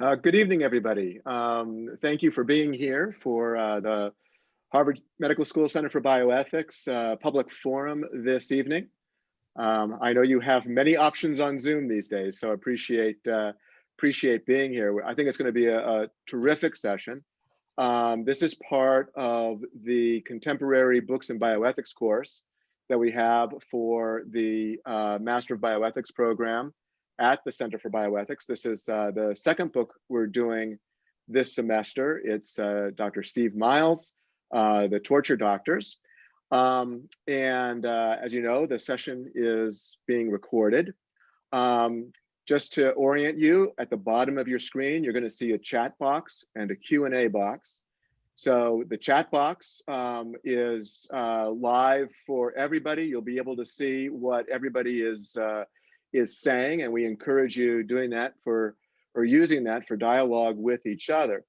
Uh, good evening, everybody. Um, thank you for being here for uh, the Harvard Medical School Center for Bioethics uh, public forum this evening. Um, I know you have many options on Zoom these days, so appreciate uh, appreciate being here. I think it's going to be a, a terrific session. Um, this is part of the contemporary books and bioethics course that we have for the uh, Master of Bioethics program at the Center for Bioethics. This is uh, the second book we're doing this semester. It's uh, Dr. Steve Miles, uh, The Torture Doctors. Um, and uh, as you know, the session is being recorded. Um, just to orient you, at the bottom of your screen, you're gonna see a chat box and a Q&A box. So the chat box um, is uh, live for everybody. You'll be able to see what everybody is uh, is saying, and we encourage you doing that for or using that for dialogue with each other.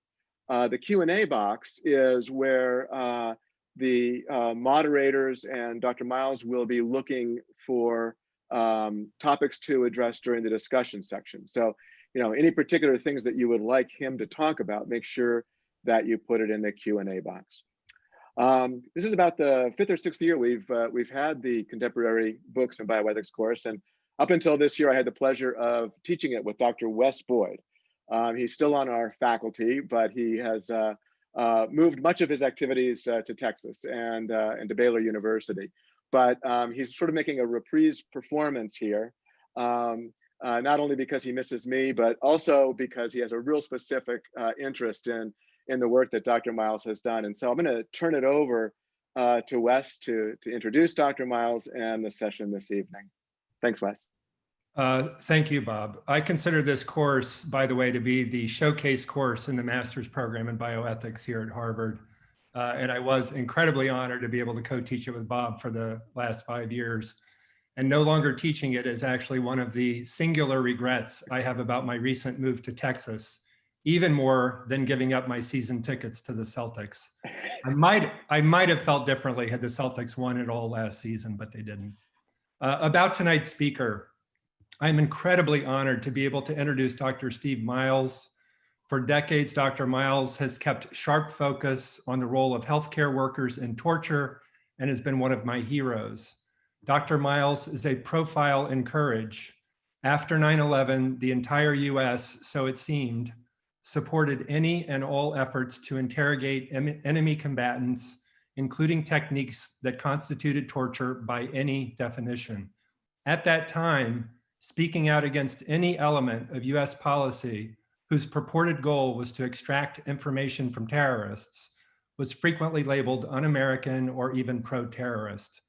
Uh, the Q&A box is where uh, the uh, moderators and Dr. Miles will be looking for um, topics to address during the discussion section. So, you know, any particular things that you would like him to talk about, make sure that you put it in the Q&A box. Um, this is about the fifth or sixth year we've uh, we've had the contemporary books and bioethics course, and up until this year, I had the pleasure of teaching it with Dr. Wes Boyd. Um, he's still on our faculty, but he has uh, uh, moved much of his activities uh, to Texas and, uh, and to Baylor University. But um, he's sort of making a reprise performance here, um, uh, not only because he misses me, but also because he has a real specific uh, interest in, in the work that Dr. Miles has done. And so I'm gonna turn it over to Wes to, to introduce Dr. Miles and the session this evening. Thanks, Wes. Uh, thank you, Bob. I consider this course, by the way, to be the showcase course in the master's program in bioethics here at Harvard. Uh, and I was incredibly honored to be able to co-teach it with Bob for the last five years. And no longer teaching it is actually one of the singular regrets I have about my recent move to Texas, even more than giving up my season tickets to the Celtics. I might, I might have felt differently had the Celtics won it all last season, but they didn't. Uh, about tonight's speaker, I'm incredibly honored to be able to introduce Dr. Steve Miles. For decades, Dr. Miles has kept sharp focus on the role of healthcare workers in torture and has been one of my heroes. Dr. Miles is a profile in courage. After 9-11, the entire US, so it seemed, supported any and all efforts to interrogate enemy combatants including techniques that constituted torture by any definition. At that time, speaking out against any element of US policy whose purported goal was to extract information from terrorists was frequently labeled un-American or even pro-terrorist.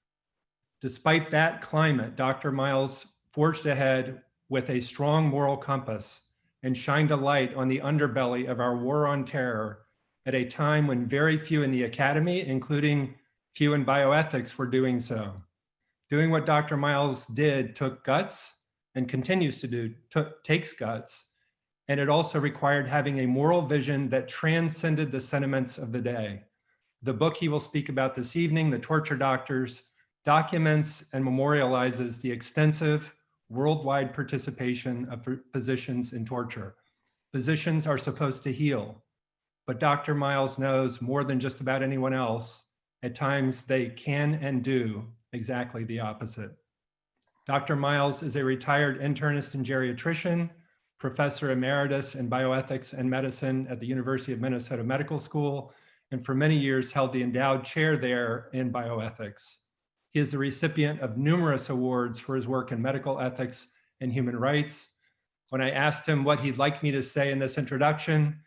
Despite that climate, Dr. Miles forged ahead with a strong moral compass and shined a light on the underbelly of our war on terror at a time when very few in the academy, including few in bioethics, were doing so. Doing what Dr. Miles did took guts and continues to do, took, takes guts, and it also required having a moral vision that transcended the sentiments of the day. The book he will speak about this evening, The Torture Doctors, documents and memorializes the extensive worldwide participation of physicians in torture. Physicians are supposed to heal, but Dr. Miles knows more than just about anyone else. At times they can and do exactly the opposite. Dr. Miles is a retired internist and geriatrician, professor emeritus in bioethics and medicine at the University of Minnesota Medical School, and for many years held the endowed chair there in bioethics. He is the recipient of numerous awards for his work in medical ethics and human rights. When I asked him what he'd like me to say in this introduction,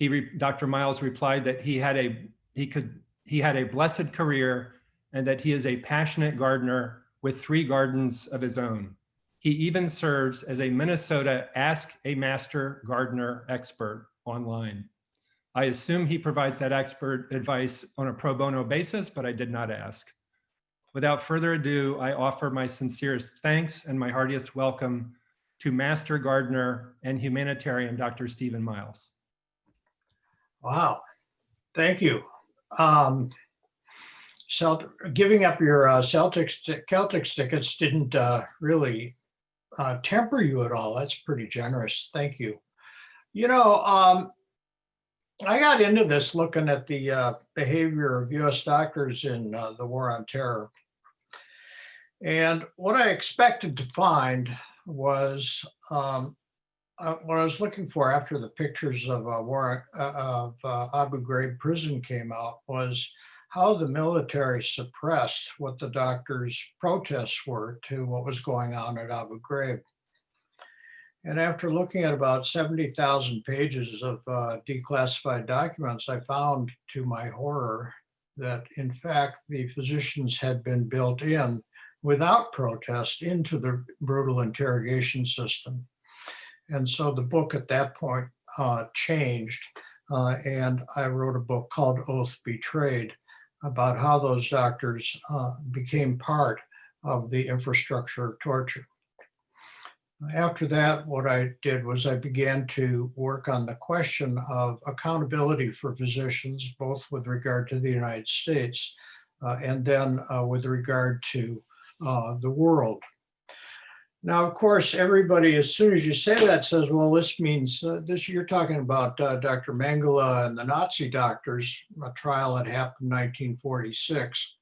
he Dr. Miles replied that he had a he could he had a blessed career and that he is a passionate gardener with three gardens of his own. He even serves as a Minnesota Ask a Master Gardener expert online. I assume he provides that expert advice on a pro bono basis, but I did not ask. Without further ado, I offer my sincerest thanks and my heartiest welcome to Master Gardener and humanitarian Dr. Stephen Miles. Wow, thank you. Um, Celt giving up your uh, Celtics Celtics tickets didn't uh, really uh, temper you at all. That's pretty generous. Thank you. You know, um, I got into this looking at the uh, behavior of US doctors in uh, the war on terror. And what I expected to find was um, uh, what I was looking for after the pictures of uh, uh, of uh, Abu Ghraib prison came out was how the military suppressed what the doctors' protests were to what was going on at Abu Ghraib. And after looking at about 70,000 pages of uh, declassified documents, I found to my horror that in fact the physicians had been built in without protest into the brutal interrogation system. And so the book at that point uh, changed uh, and I wrote a book called Oath Betrayed about how those doctors uh, became part of the infrastructure of torture. After that, what I did was I began to work on the question of accountability for physicians, both with regard to the United States uh, and then uh, with regard to uh, the world. Now, of course, everybody, as soon as you say that, says, well, this means uh, this, you're talking about uh, Dr. Mengele and the Nazi doctors, a trial that happened in 1946.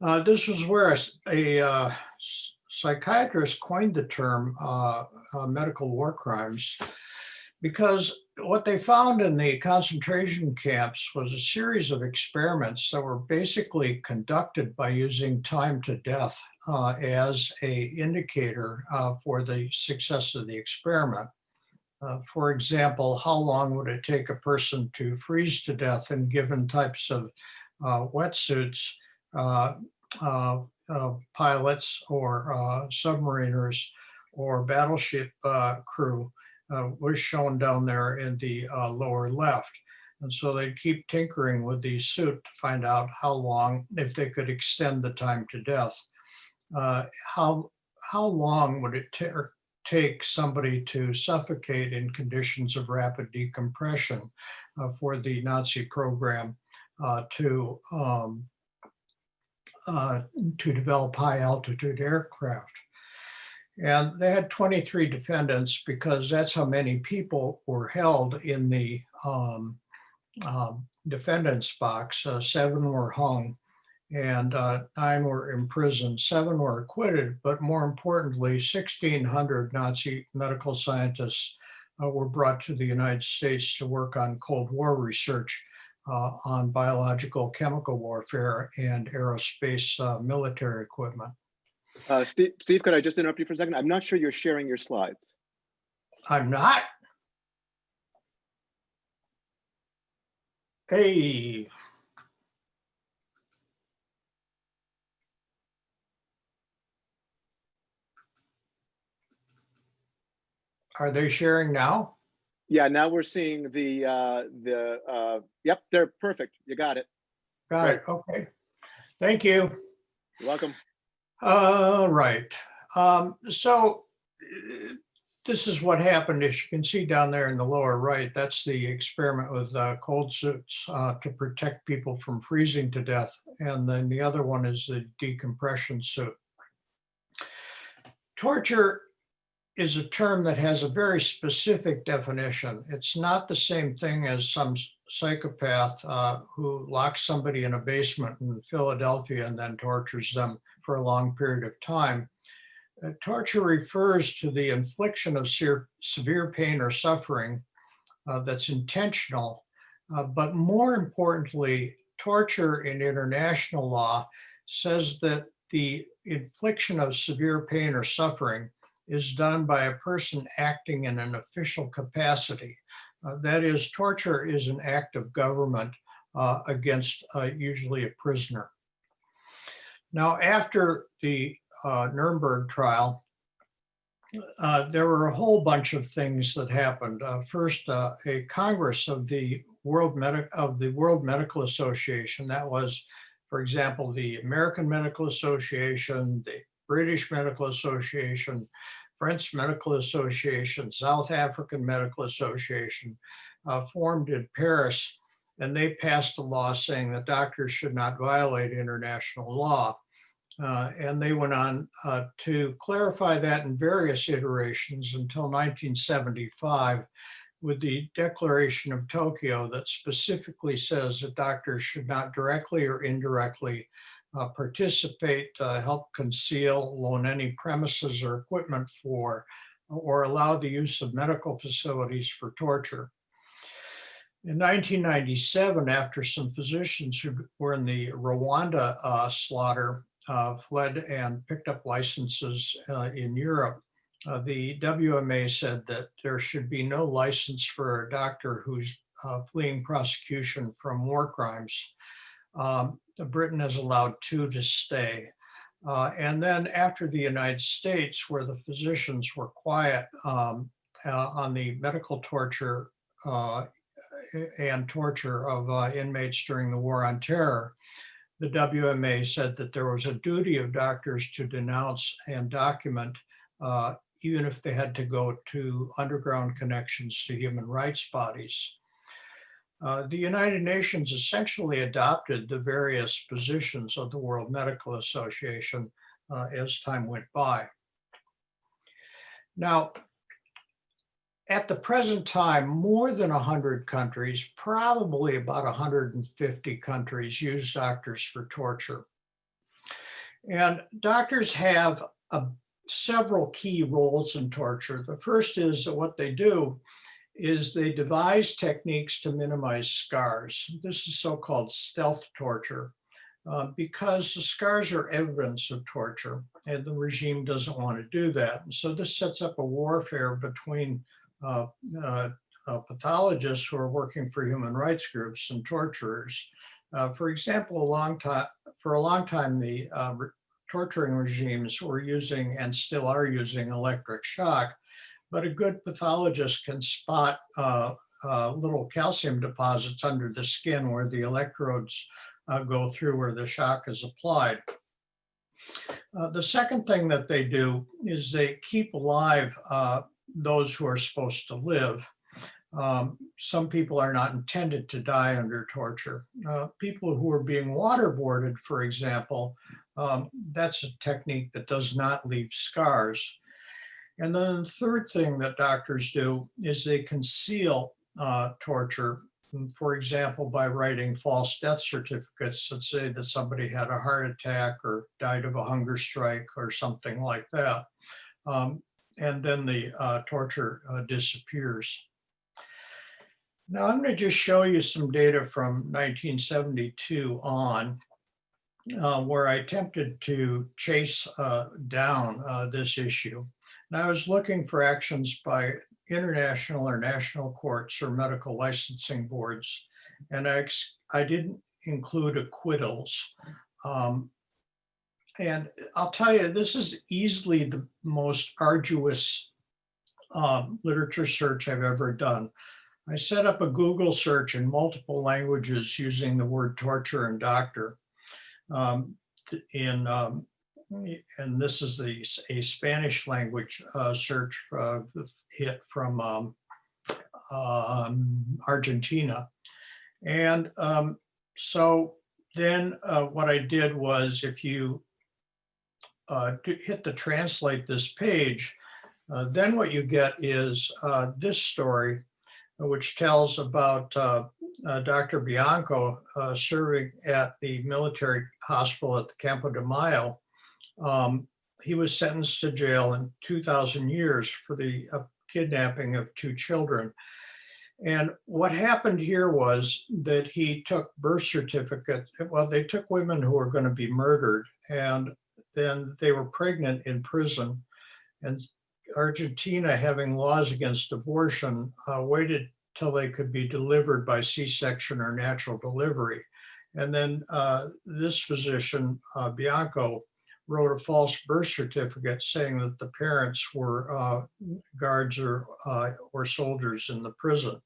Uh, this was where a, a uh, psychiatrist coined the term uh, uh, medical war crimes because what they found in the concentration camps was a series of experiments that were basically conducted by using time to death uh, as a indicator uh, for the success of the experiment. Uh, for example, how long would it take a person to freeze to death in given types of uh, wetsuits, uh, uh, pilots or submariners or battleship crew uh, was shown down there in the uh, lower left. And so they'd keep tinkering with the suit to find out how long, if they could extend the time to death. Uh, how, how long would it take somebody to suffocate in conditions of rapid decompression uh, for the Nazi program uh, to, um, uh, to develop high altitude aircraft? And they had 23 defendants because that's how many people were held in the um, uh, defendant's box. Uh, seven were hung and uh, nine were imprisoned. Seven were acquitted, but more importantly, 1,600 Nazi medical scientists uh, were brought to the United States to work on Cold War research uh, on biological chemical warfare and aerospace uh, military equipment. Uh, Steve, Steve, could I just interrupt you for a second? I'm not sure you're sharing your slides. I'm not. Hey. Are they sharing now? Yeah, now we're seeing the, uh, the, uh, yep, they're perfect. You got it. Got it. Okay. Thank you. You're welcome. Uh, right. Um, so uh, this is what happened. As you can see down there in the lower right, that's the experiment with uh, cold suits uh, to protect people from freezing to death. And then the other one is the decompression suit. Torture is a term that has a very specific definition. It's not the same thing as some psychopath uh, who locks somebody in a basement in Philadelphia and then tortures them for a long period of time. Uh, torture refers to the infliction of severe, severe pain or suffering uh, that's intentional, uh, but more importantly, torture in international law says that the infliction of severe pain or suffering is done by a person acting in an official capacity. Uh, that is, torture is an act of government uh, against uh, usually a prisoner. Now, after the uh, Nuremberg trial, uh, there were a whole bunch of things that happened. Uh, first, uh, a Congress of the World of the World Medical Association. That was, for example, the American Medical Association, the British Medical Association, French Medical Association, South African Medical Association, uh, formed in Paris, and they passed a law saying that doctors should not violate international law. Uh, And they went on uh, to clarify that in various iterations until 1975 with the Declaration of Tokyo that specifically says that doctors should not directly or indirectly uh, participate, help conceal, loan any premises or equipment for, or allow the use of medical facilities for torture. In 1997, after some physicians who were in the Rwanda uh, slaughter uh, fled and picked up licenses uh, in Europe, uh, the WMA said that there should be no license for a doctor who's uh, fleeing prosecution from war crimes. Um, Britain has allowed two to stay. Uh, and then after the United States, where the physicians were quiet um, uh, on the medical torture and torture of inmates during the War on Terror, the WMA said that there was a duty of doctors to denounce and document, uh, even if they had to go to underground connections to human rights bodies. Uh, the United Nations essentially adopted the various positions of the World Medical Association uh, as time went by. Now, at the present time, more than 100 countries, probably about 150 countries use doctors for torture. And doctors have a, several key roles in torture. The first is that what they do is they devise techniques to minimize scars. This is so-called stealth torture uh, because the scars are evidence of torture and the regime doesn't want to do that. So this sets up a warfare between uh, uh, uh, pathologists who are working for human rights groups and torturers. Uh, for example, a long time, for a long time, the uh, torturing regimes were using and still are using electric shock but a good pathologist can spot uh, uh, little calcium deposits under the skin where the electrodes uh, go through where the shock is applied. Uh, the second thing that they do is they keep alive uh, those who are supposed to live. Um, some people are not intended to die under torture. Uh, people who are being waterboarded, for example, um, that's a technique that does not leave scars. And then the third thing that doctors do is they conceal uh, torture, for example, by writing false death certificates that say that somebody had a heart attack or died of a hunger strike or something like that. Um, and then the uh, torture uh, disappears. Now I'm going to just show you some data from 1972 on uh, where I attempted to chase uh, down uh, this issue. And I was looking for actions by international or national courts or medical licensing boards. And I, I didn't include acquittals. Um, and I'll tell you, this is easily the most arduous um, literature search I've ever done. I set up a Google search in multiple languages using the word torture and doctor. Um, in um, and this is the, a Spanish language uh, search uh, hit from um, um, Argentina. And um, so then uh, what I did was if you uh, hit the translate this page, uh, then what you get is uh, this story, which tells about Dr. Bianco serving at the military hospital at the Campo de Mayo um, he was sentenced to jail in 2000 years for the uh, kidnapping of two children. And what happened here was that he took birth certificates. Well, they took women who were going to be murdered and then they were pregnant in prison. And Argentina, having laws against abortion, uh, waited till they could be delivered by C-section or natural delivery. And then uh, this physician, uh, Bianco, wrote a false birth certificate saying that the parents were uh, guards or, uh, or soldiers in the prison.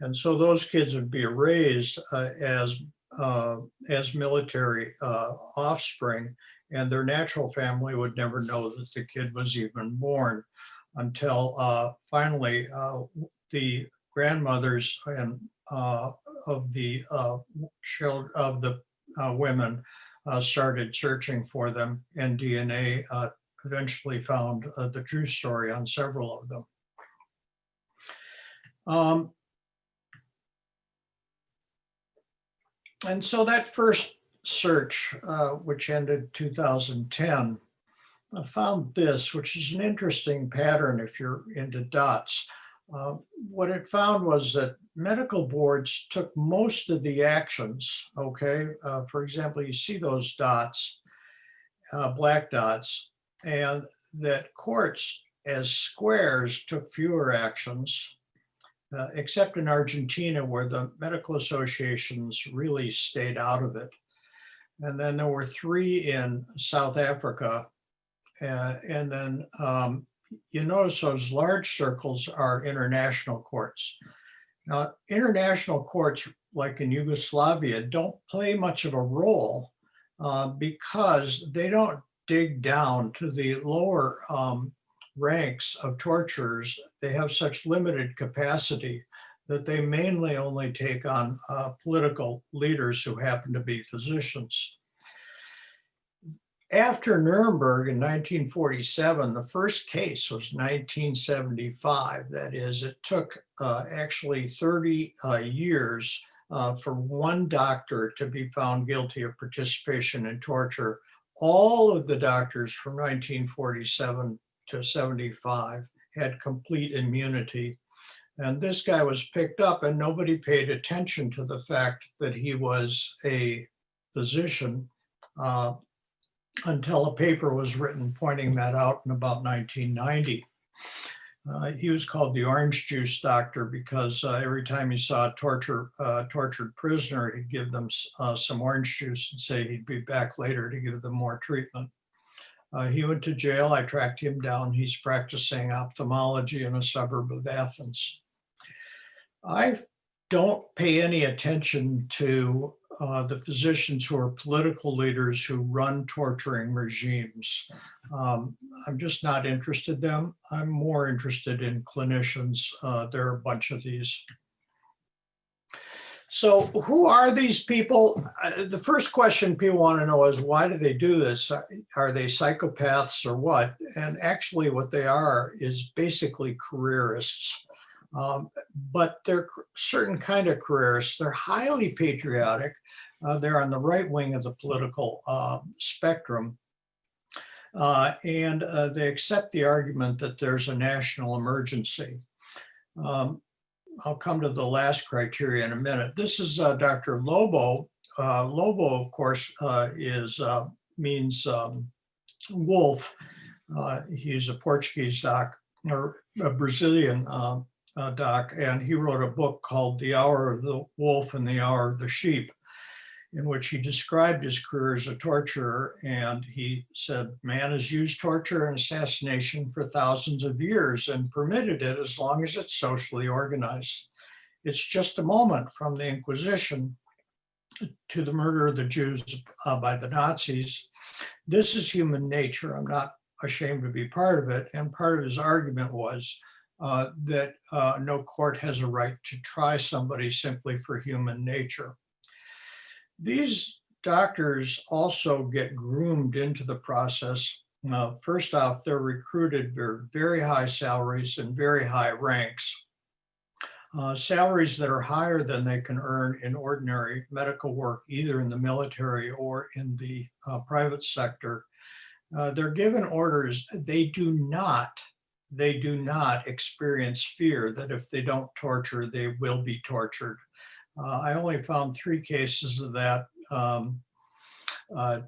And so those kids would be raised uh, as, uh, as military offspring and their natural family would never know that the kid was even born until uh, finally the grandmothers and of the child of the women uh, started searching for them and DNA uh, eventually found uh, the true story on several of them. Um, And so that first search, uh, which ended 2010, I found this, which is an interesting pattern if you're into dots. Uh, What it found was that medical boards took most of the actions, okay? Uh, For example, you see those dots, uh, black dots, and that courts as squares took fewer actions, uh, except in Argentina where the medical associations really stayed out of it. And then there were three in South Africa. uh, and then um, you notice those large circles are international courts. Now, international courts, like in Yugoslavia, don't play much of a role uh, because they don't dig down to the lower um, ranks of torturers. They have such limited capacity that they mainly only take on uh, political leaders who happen to be physicians. After Nuremberg in 1947, the first case was 1975. That is, it took uh, actually 30 uh, years uh, for one doctor to be found guilty of participation in torture. All of the doctors from 1947 to 75 had complete immunity. And this guy was picked up and nobody paid attention to the fact that he was a physician uh, until a paper was written pointing that out in about 1990. Uh, he was called the orange juice doctor because uh, every time he saw a torture, uh, tortured prisoner, he'd give them uh, some orange juice and say he'd be back later to give them more treatment. Uh, he went to jail. I tracked him down. He's practicing ophthalmology in a suburb of Athens. I don't pay any attention to uh, the physicians who are political leaders who run torturing regimes. Um, I'm just not interested in them. I'm more interested in clinicians. Uh, there are a bunch of these. So who are these people? Uh, The first question people want to know is why do they do this? Uh, Are they psychopaths or what? And actually what they are is basically careerists. Um, But they're certain kind of careerists. They're highly patriotic. Uh, They're on the right wing of the political uh, spectrum. Uh, And uh, they accept the argument that there's a national emergency. Um, I'll come to the last criteria in a minute. This is uh, Dr. Lobo. Uh, Lobo, of course, is means um, wolf. He's a Portuguese doc or a Brazilian uh, uh, doc, and he wrote a book called The Hour of the Wolf and the Hour of the Sheep, in which he described his career as a torturer. And he said, man has used torture and assassination for thousands of years and permitted it as long as it's socially organized. It's just a moment from the Inquisition to the murder of the Jews uh, by the Nazis. This is human nature. I'm not ashamed to be part of it. And part of his argument was uh, that uh, no court has a right to try somebody simply for human nature. These doctors also get groomed into the process. Uh, first off, they're recruited for very high salaries and very high ranks. Uh, salaries that are higher than they can earn in ordinary medical work, either in the military or in the uh, private sector. Uh, they're given orders. They do not, they do not experience fear that if they don't torture, they will be tortured. Uh, I only found three cases of that. Um, uh,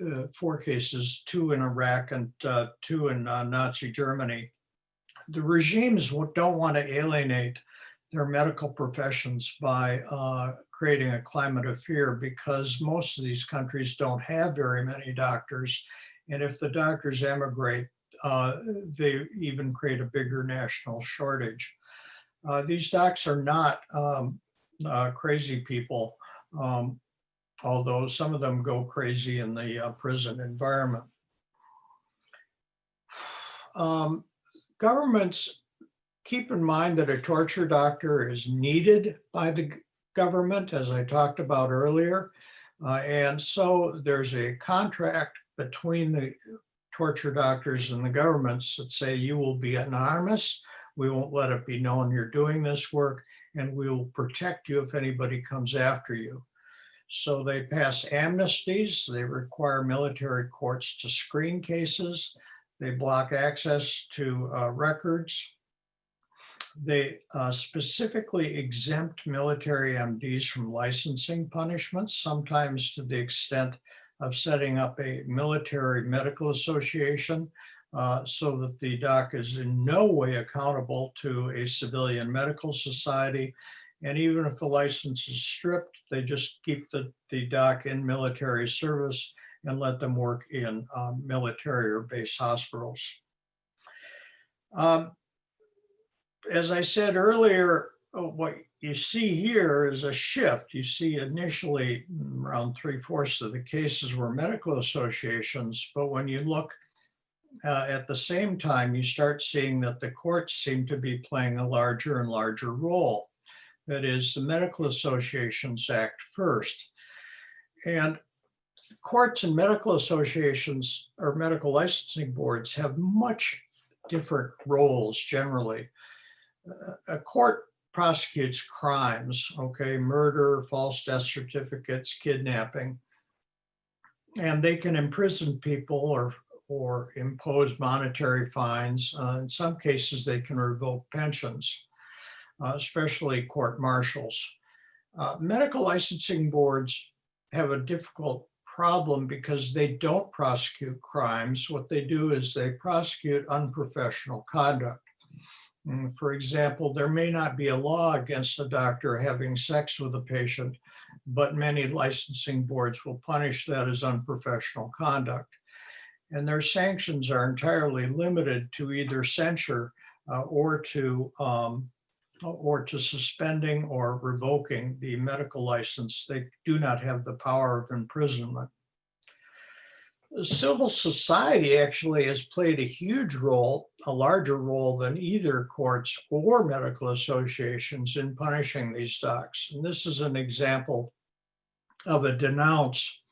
uh, four cases, two in Iraq and uh, two in uh, Nazi Germany. The regimes don't want to alienate their medical professions by uh, creating a climate of fear because most of these countries don't have very many doctors. And if the doctors emigrate, uh, they even create a bigger national shortage. Uh, These docs are not um, uh, crazy people. um, although some of them go crazy in the uh, prison environment. Um, Governments, keep in mind that a torture doctor is needed by the government, as I talked about earlier. Uh, And so there's a contract between the torture doctors and the governments that say you will be anonymous. We won't let it be known you're doing this work and we will protect you if anybody comes after you. So they pass amnesties, they require military courts to screen cases, they block access to uh, records. They uh, specifically exempt military MDs from licensing punishments, sometimes to the extent of setting up a military medical association uh, so that the doc is in no way accountable to a civilian medical society. And even if the license is stripped, they just keep the, the doc in military service and let them work in um, military or base hospitals. Um, As I said earlier, uh, what you see here is a shift. You see initially mm, around three fourths of the cases were medical associations, but when you look uh, at the same time, you start seeing that the courts seem to be playing a larger and larger role. That is, the medical associations act first. And courts and medical associations or medical licensing boards have much different roles generally. Uh, A court prosecutes crimes, okay, murder, false death certificates, kidnapping. And they can imprison people or, or impose monetary fines. Uh, In some cases, they can revoke pensions, uh, especially court martials. Uh, Medical licensing boards have a difficult problem because they don't prosecute crimes. What they do is they prosecute unprofessional conduct. Mm, For example, there may not be a law against a doctor having sex with a patient, but many licensing boards will punish that as unprofessional conduct. And their sanctions are entirely limited to either censure uh, or to um, or to suspending or revoking the medical license. They do not have the power of imprisonment. Civil society actually has played a huge role, a larger role than either courts or medical associations in punishing these docs. And this is an example of a denounce.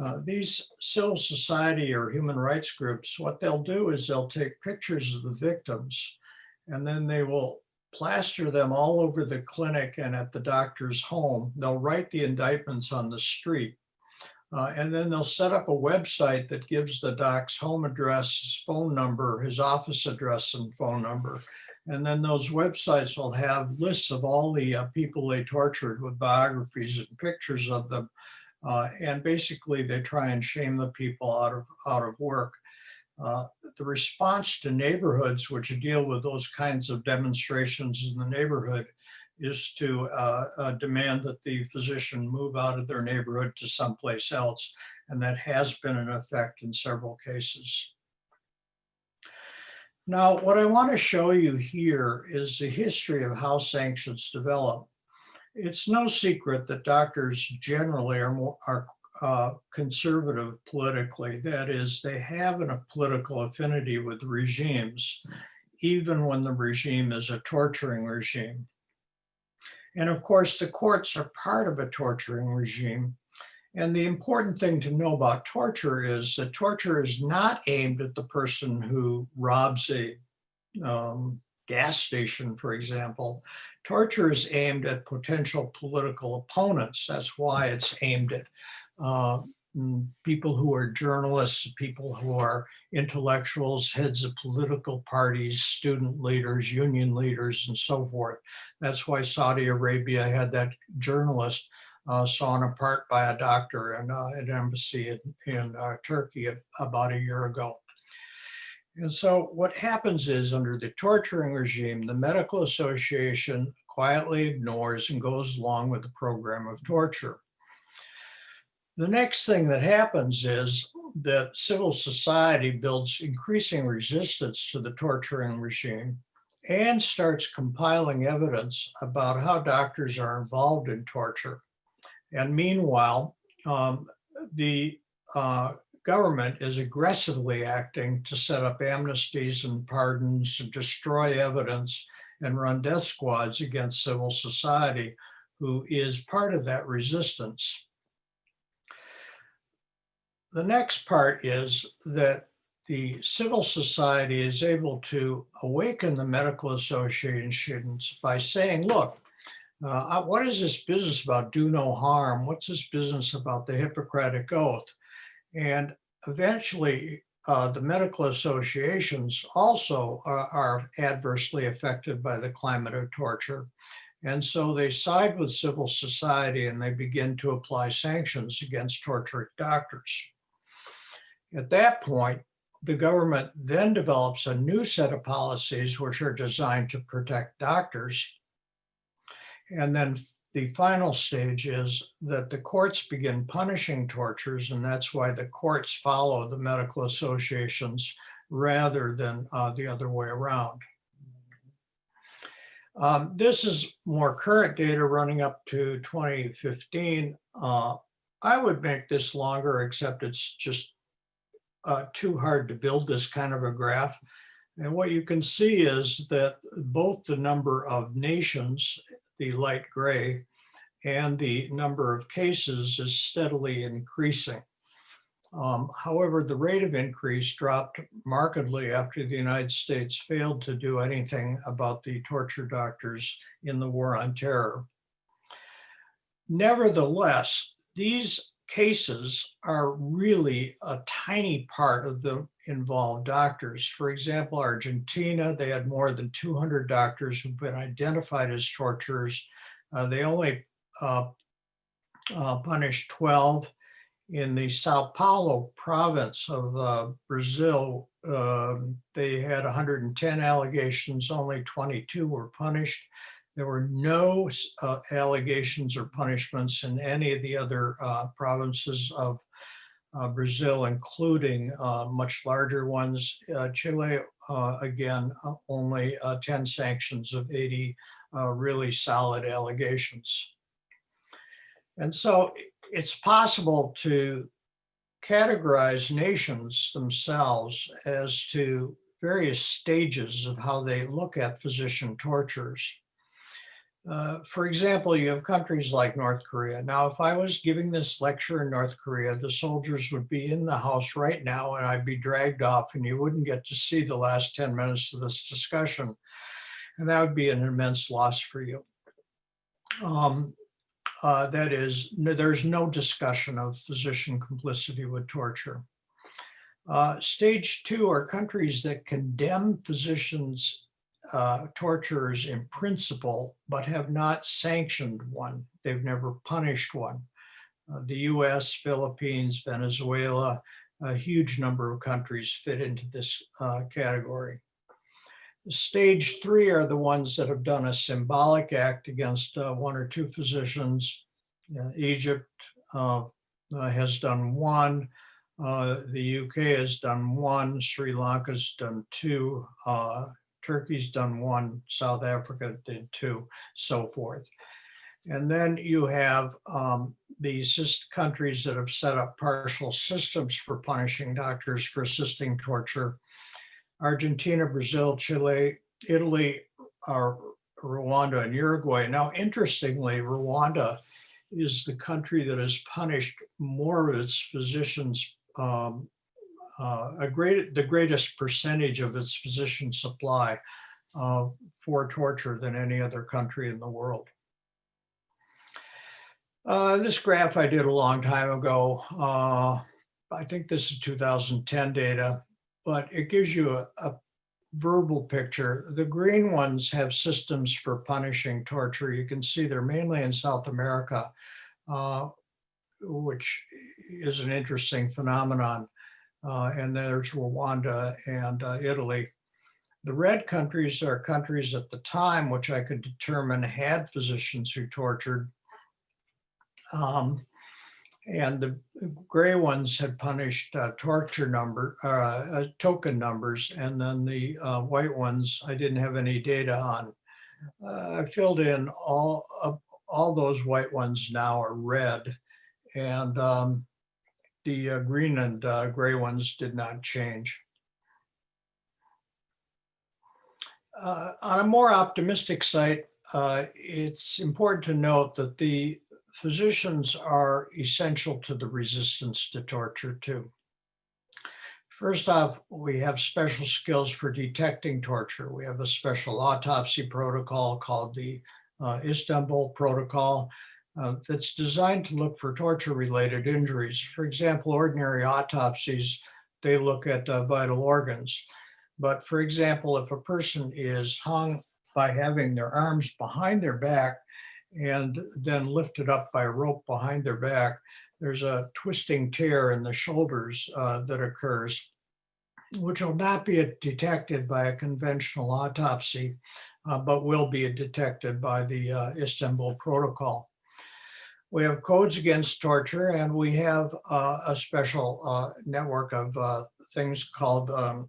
Uh, These civil society or human rights groups, what they'll do is they'll take pictures of the victims and then they will plaster them all over the clinic and at the doctor's home. They'll write the indictments on the street. Uh, and then they'll set up a website that gives the doc's home address, his phone number, his office address and phone number. And then those websites will have lists of all the uh, people they tortured with biographies and pictures of them. Uh, and basically they try and shame the people out of, out of work. Uh, the response to neighborhoods which deal with those kinds of demonstrations in the neighborhood is to uh, uh, demand that the physician move out of their neighborhood to someplace else. And that has been in effect in several cases. Now, what I want to show you here is the history of how sanctions develop. It's no secret that doctors generally are more, are uh, conservative politically. That is, they have an- a political affinity with regimes, even when the regime is a torturing regime. And of course, the courts are part of a torturing regime. And the important thing to know about torture is that torture is not aimed at the person who robs a um, gas station, for example. Torture is aimed at potential political opponents. That's why it's aimed at uh, people who are journalists, people who are intellectuals, heads of political parties, student leaders, union leaders, and so forth. That's why Saudi Arabia had that journalist uh, sawn apart by a doctor in uh, an embassy in, in uh, Turkey about a year ago. And so what happens is under the torturing regime, the medical association quietly ignores and goes along with the program of torture. The next thing that happens is that civil society builds increasing resistance to the torturing regime and starts compiling evidence about how doctors are involved in torture. And meanwhile, um, the uh, government is aggressively acting to set up amnesties and pardons, destroy evidence, and run death squads against civil society, who is part of that resistance. The next part is that the civil society is able to awaken the medical associations by saying, look, uh, what is this business about do no harm? What's this business about the Hippocratic Oath? And eventually, uh, the medical associations also are, are adversely affected by the climate of torture. And so they side with civil society and they begin to apply sanctions against torturing doctors. At that point, the government then develops a new set of policies which are designed to protect doctors. And then the final stage is that the courts begin punishing tortures, and that's why the courts follow the medical associations rather than uh, the other way around. Um, this is more current data running up to 2015. Uh, I would make this longer, except it's just uh, too hard to build this kind of a graph. And what you can see is that both the number of nations, the light gray, and the number of cases is steadily increasing. Um, however, the rate of increase dropped markedly after the United States failed to do anything about the torture doctors in the war on terror. Nevertheless, these cases are really a tiny part of the involved doctors. For example, Argentina, they had more than 200 doctors who've been identified as torturers. Uh, they only uh, uh, punished 12 in the Sao Paulo province of uh, Brazil, um, they had 110 allegations, only 22 were punished. There were no uh, allegations or punishments in any of the other uh, provinces of uh, Brazil, including uh, much larger ones. Uh, Chile, again, only 10 sanctions of 80 really solid allegations. And so it's possible to categorize nations themselves as to various stages of how they look at physician tortures. Uh, for example, you have countries like North Korea. Now, if I was giving this lecture in North Korea, the soldiers would be in the house right now and I'd be dragged off and you wouldn't get to see the last 10 minutes of this discussion. And that would be an immense loss for you. Um, uh, that is, there's no discussion of physician complicity with torture. Uh, stage two are countries that condemn physicians uh, torturers in principle, but have not sanctioned one. They've never punished one. Uh, the US, Philippines, Venezuela, a huge number of countries fit into this uh, category. Stage three are the ones that have done a symbolic act against uh, one or two physicians. Uh, Egypt uh, has done one. Uh, the UK has done one. Sri Lanka's done two. Uh, Turkey's done one. South Africa did two, so forth. And then you have um, the countries that have set up partial systems for punishing doctors for assisting torture Argentina, Brazil, Chile, Italy, Rwanda, and Uruguay. Now, interestingly, Rwanda is the country that has punished more of its physicians, um, uh, a great, the greatest percentage of its physician supply uh, for torture than any other country in the world. Uh, this graph I did a long time ago. Uh, I think this is 2010 data but it gives you a, a verbal picture. The green ones have systems for punishing torture. You can see they're mainly in South America, uh, which is an interesting phenomenon. Uh, and there's Rwanda and uh, Italy. The red countries are countries at the time, which I could determine had physicians who tortured. Um, and the gray ones had punished uh, torture number, uh, uh, token numbers, and then the uh, white ones I didn't have any data on. Uh, I filled in all all those white ones now are red, and um, the uh, green and gray ones did not change. on a more optimistic site, it's important to note that the physicians are essential to the resistance to torture too. First off, we have special skills for detecting torture. We have a special autopsy protocol called the uh, Istanbul Protocol uh, that's designed to look for torture-related injuries. For example, ordinary autopsies, they look at uh, vital organs. But for example, if a person is hung by having their arms behind their back and then lifted up by a rope behind their back, there's a twisting tear in the shoulders uh, that occurs, which will not be detected by a conventional autopsy, uh, but will be detected by the uh, Istanbul Protocol. We have codes against torture, and we have uh, a special uh, network of uh, things called um,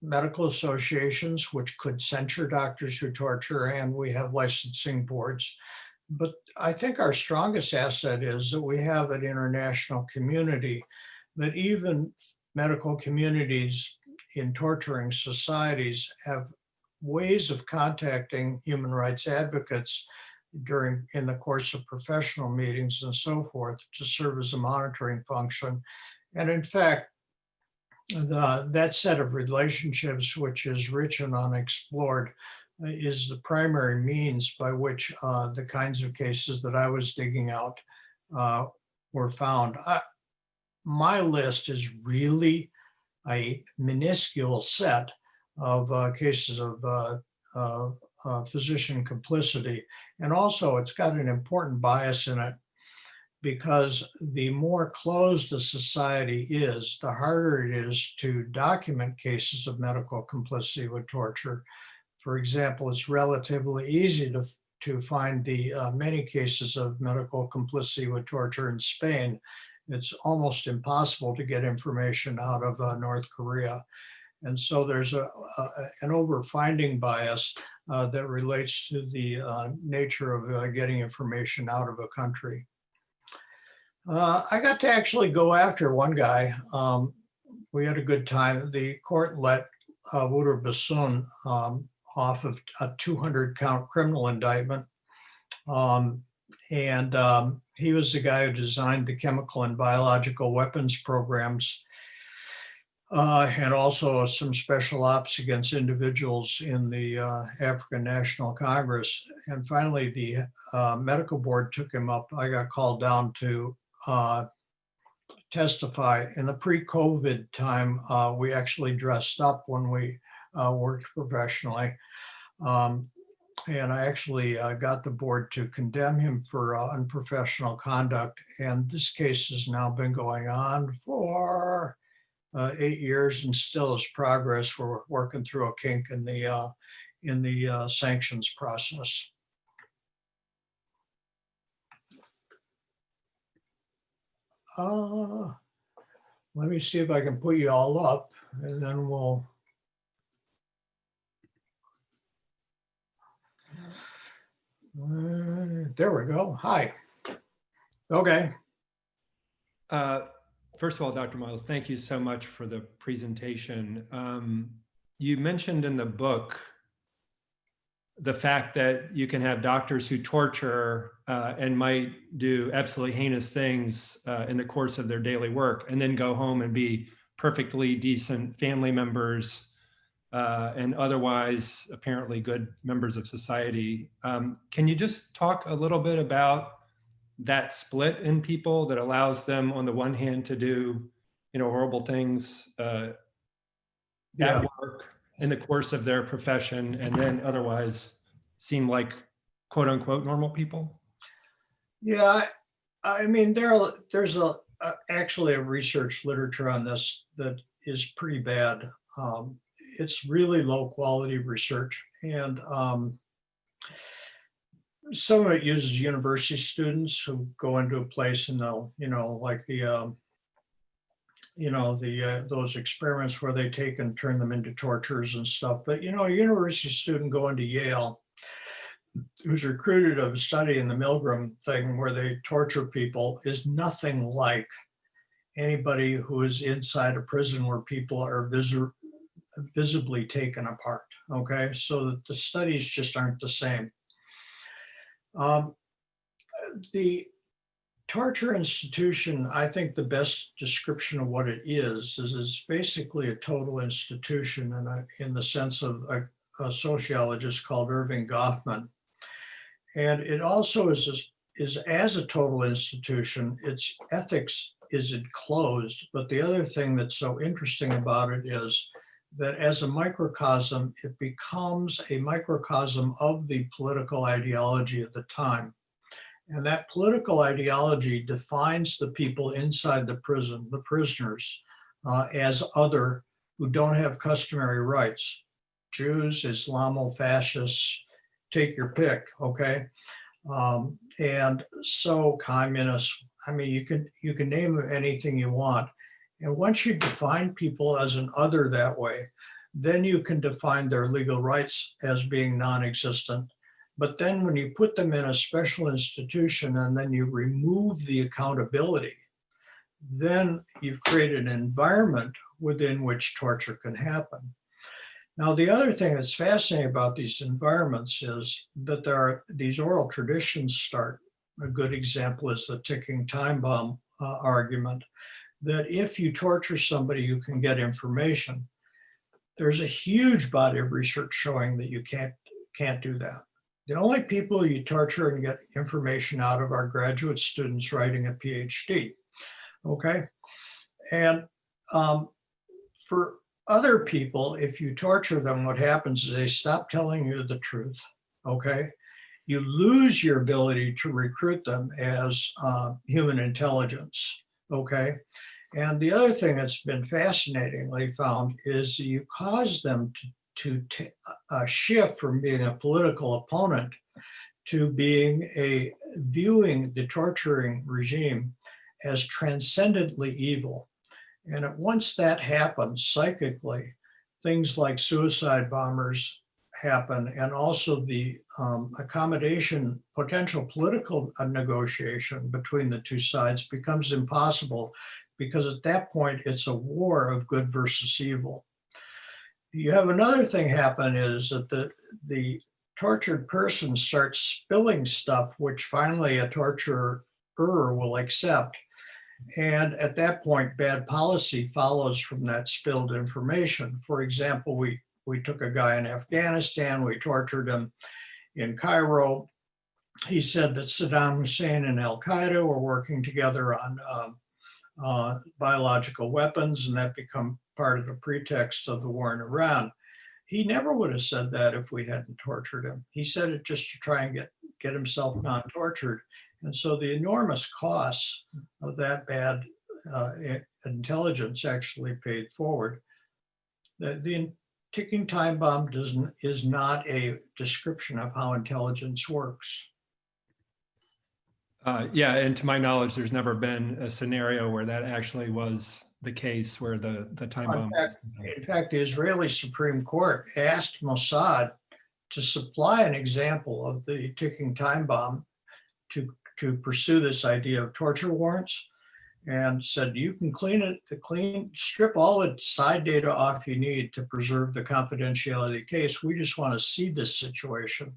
medical associations, which could censure doctors who torture, and we have licensing boards. But I think our strongest asset is that we have an international community that even medical communities in torturing societies have ways of contacting human rights advocates during, in the course of professional meetings and so forth to serve as a monitoring function. And in fact, the, that set of relationships, which is rich and unexplored, uh, is the primary means by which uh, the kinds of cases that I was digging out uh, were found. I, my list is really a minuscule set of uh, cases of uh, uh, physician complicity. And also it's got an important bias in it because the more closed a society is, the harder it is to document cases of medical complicity with torture. For example, it's relatively easy to, to find the uh, many cases of medical complicity with torture in Spain. It's almost impossible to get information out of uh, North Korea. And so there's a, a an over-finding bias uh, that relates to the uh, nature of uh, getting information out of a country. Uh, I got to actually go after one guy. Um, we had a good time. The court let uh, Wouter Basson um, off of a 200 count criminal indictment. Um, and um, he was the guy who designed the chemical and biological weapons programs uh, and also some special ops against individuals in the uh, African National Congress. And finally, the uh, medical board took him up. I got called down to uh, testify. In the pre-COVID time, uh, we actually dressed up when we uh, worked professionally. Um, and I actually uh, got the board to condemn him for uh, unprofessional conduct. And this case has now been going on for uh, eight years and still is progress. We're working through a kink in the uh, in the uh, sanctions process. Uh, let me see if I can put you all up and then we'll. Uh, There we go. Hi. Okay. Uh, First of all, Dr. Miles, thank you so much for the presentation. Um, You mentioned in the book the fact that you can have doctors who torture uh, and might do absolutely heinous things uh, in the course of their daily work and then go home and be perfectly decent family members uh, and otherwise apparently good members of society. Um, Can you just talk a little bit about that split in people that allows them on the one hand to do you know horrible things uh, Yeah. at work in the course of their profession and then otherwise seem like quote unquote normal people Yeah, I, I mean, there, are- there's a, a- actually a research literature on this that is pretty bad. Um, It's really low quality research and um, some of it uses university students who go into a place and they'll, you know, like the, um, you know, the, uh, those experiments where they take and turn them into tortures and stuff. But, you know, a university student going to Yale who's recruited to study in the Milgram thing where they torture people is nothing like anybody who is inside a prison where people are visi- visibly taken apart. Okay, so the studies just aren't the same. Um, the torture institution, I think the best description of what it is, is it's basically a total institution in, a, in the sense of a, a sociologist called Erving Goffman. And it also is, is as a total institution, its ethics is enclosed. But the other thing that's so interesting about it is that as a microcosm, it becomes a microcosm of the political ideology at the time. And that political ideology defines the people inside the prison, the prisoners, uh, as other who don't have customary rights. Jews, Islamo-fascists, take your pick, okay? Um, and so communists, I mean, you can, you can name anything you want. And once you define people as an other that way, then you can define their legal rights as being non-existent. But then when you put them in a special institution and then you remove the accountability, then you've created an environment within which torture can happen. Now, the other thing that's fascinating about these environments is that there are these oral traditions start. A good example is the ticking time bomb uh, argument, that if you torture somebody, you can get information. There's a huge body of research showing that you can't, can't do that. The only people you torture and get information out of are graduate students writing a PhD, okay? And um, for other people, if you torture them, what happens is they stop telling you the truth, okay? You lose your ability to recruit them as uh, human intelligence, okay? And the other thing that's been fascinatingly found is you cause them to to a shift from being a political opponent to being a viewing the torturing regime as transcendently evil. And once that happens psychically, things like suicide bombers happen and also the um, accommodation, potential political uh, negotiation between the two sides becomes impossible because at that point it's a war of good versus evil you have another thing happen is that the, the tortured person starts spilling stuff, which finally a torturer will accept. And at that point, bad policy follows from that spilled information. For example, we, we took a guy in Afghanistan, we tortured him in Cairo. He said that Saddam Hussein and Al-Qaeda were working together on um, uh, biological weapons and that become part of the pretext of the war in Iran. He never would have said that if we hadn't tortured him. He said it just to try and get, get himself not tortured. And so the enormous costs of that bad uh, intelligence actually paid forward. The, the ticking time bomb doesn't is not a description of how intelligence works. Uh, yeah, and to my knowledge, there's never been a scenario where that actually was the case where the, the time In bomb. fact, in fact, the Israeli Supreme Court asked Mossad to supply an example of the ticking time bomb to, to pursue this idea of torture warrants and said, you can clean it, the clean, strip all the side data off you need to preserve the confidentiality of the case. We just want to see this situation.